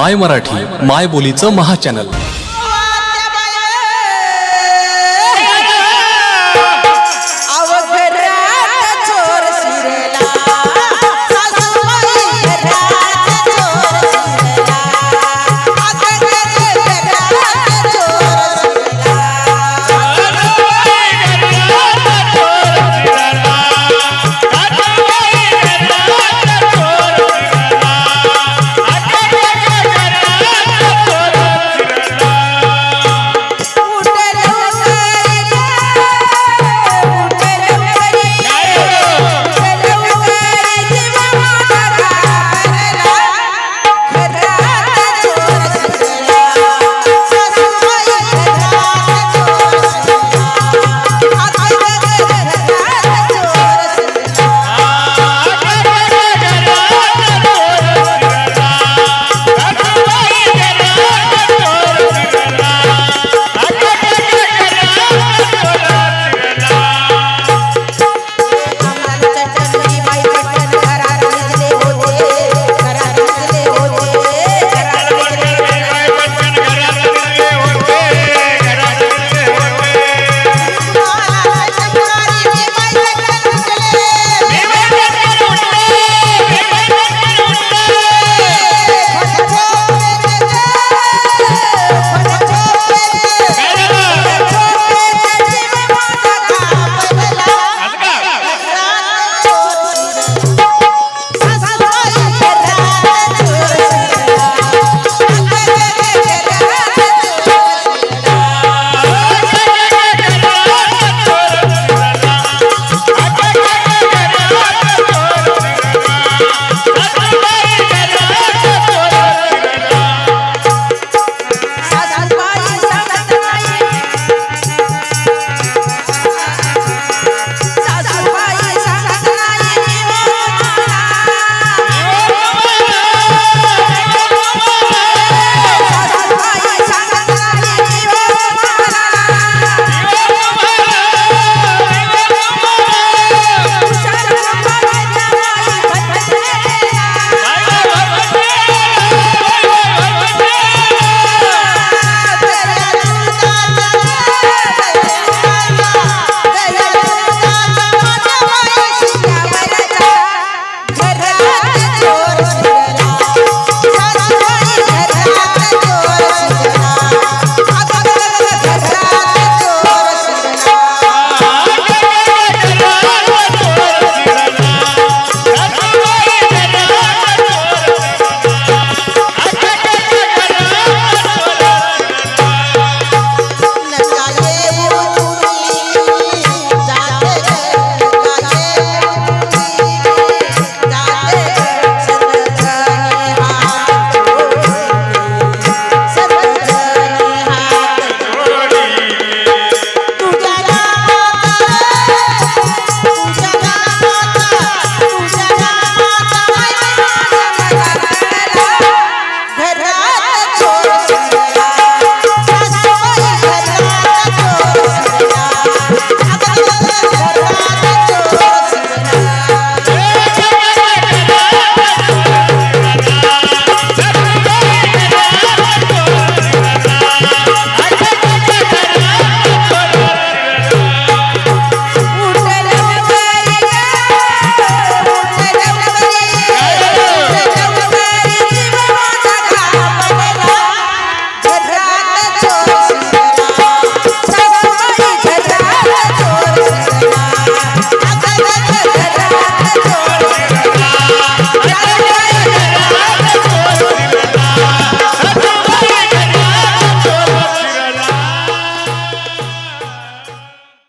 माय मराठी माय बोलीचं महाचॅनल